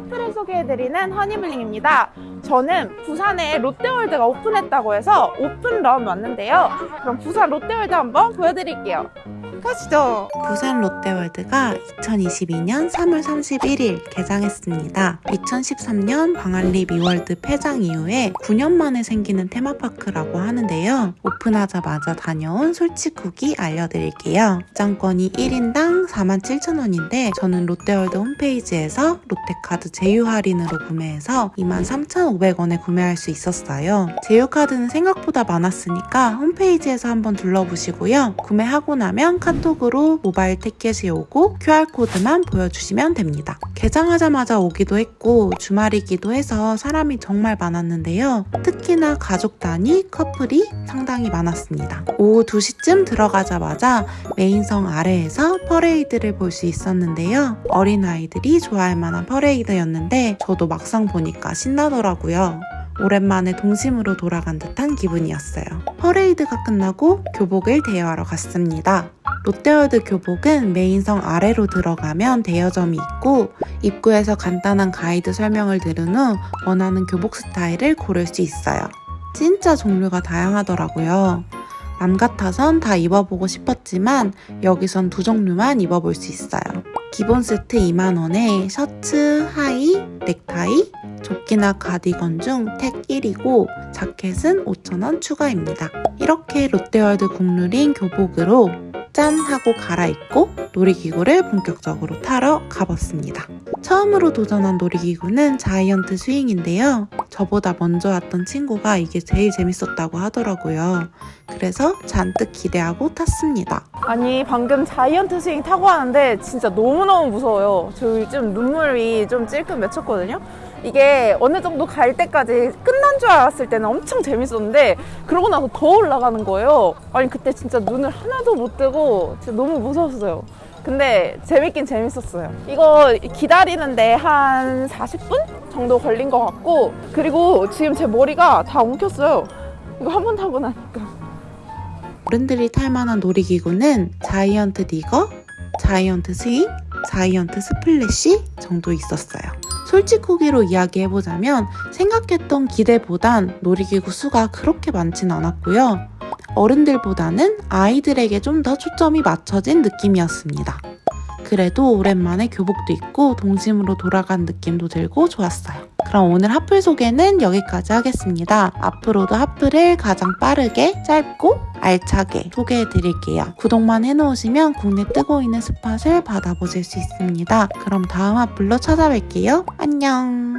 핫플을 소개해드리는 허니블링입니다. 저는 부산에 롯데월드가 오픈했다고 해서 오픈런 왔는데요. 그럼 부산 롯데월드 한번 보여드릴게요. 가시죠. 부산 롯데월드가 2022년 3월 31일 개장했습니다. 2013년 광안리 미월드 폐장 이후에 9년 만에 생기는 테마파크라고 하는데요. 오픈하자마자 다녀온 솔직 후기 알려드릴게요. 입장권이 1인당 47,000원인데 저는 롯데월드 홈페이지에서 롯데카드 제휴 할인으로 구매해서 23,500원에 구매할 수 있었어요. 제휴 카드는 생각보다 많았으니까 홈페이지에서 한번 둘러보시고요. 구매하고 나면 카톡으로 모바일 티켓이 오고 QR코드만 보여주시면 됩니다. 개장하자마자 오기도 했고 주말이기도 해서 사람이 정말 많았는데요. 특히나 가족 단위 커플이 상당히 많았습니다. 오후 2시쯤 들어가자마자 메인성 아래에서 퍼레이드를 볼 수 있었는데요. 어린아이들이 좋아할 만한 퍼레이드였는데 저도 막상 보니까 신나더라고요. 오랜만에 동심으로 돌아간 듯한 기분이었어요. 퍼레이드가 끝나고 교복을 대여하러 갔습니다. 롯데월드 교복은 메인성 아래로 들어가면 대여점이 있고 입구에서 간단한 가이드 설명을 들은 후 원하는 교복 스타일을 고를 수 있어요. 진짜 종류가 다양하더라고요. 맘 같아선 다 입어보고 싶었지만 여기선 두 종류만 입어볼 수 있어요. 기본 세트 2만원에 셔츠, 하의, 넥타이, 조끼나 가디건 중 택 1이고 자켓은 5,000원 추가입니다. 이렇게 롯데월드 국룰인 교복으로 짠 하고 갈아입고 놀이기구를 본격적으로 타러 가봤습니다. 처음으로 도전한 놀이기구는 자이언트 스윙인데요. 저보다 먼저 왔던 친구가 이게 제일 재밌었다고 하더라고요. 그래서 잔뜩 기대하고 탔습니다. 아니 방금 자이언트 스윙 타고 왔는데 진짜 너무너무 무서워요. 저 요즘 눈물이 좀 찔끔 맺혔거든요. 이게 어느 정도 갈 때까지 끝난 줄 알았을 때는 엄청 재밌었는데 그러고 나서 더 올라가는 거예요. 아니 그때 진짜 눈을 하나도 못 뜨고 진짜 너무 무서웠어요. 근데 재밌긴 재밌었어요. 이거 기다리는데 한 40분 정도 걸린 것 같고 그리고 지금 제 머리가 다 엉켰어요. 이거 한 번 타고 나니까. 어른들이 탈 만한 놀이기구는 자이언트 디거, 자이언트 스윙, 자이언트 스플래시 정도 있었어요. 솔직후기로 이야기해보자면 생각했던 기대보단 놀이기구 수가 그렇게 많진 않았고요. 어른들보다는 아이들에게 좀 더 초점이 맞춰진 느낌이었습니다. 그래도 오랜만에 교복도 입고 동심으로 돌아간 느낌도 들고 좋았어요. 그럼 오늘 핫플 소개는 여기까지 하겠습니다. 앞으로도 핫플을 가장 빠르게, 짧고, 알차게 소개해 드릴게요. 구독만 해놓으시면 국내 뜨고 있는 스팟을 받아보실 수 있습니다. 그럼 다음 핫플로 찾아뵐게요. 안녕!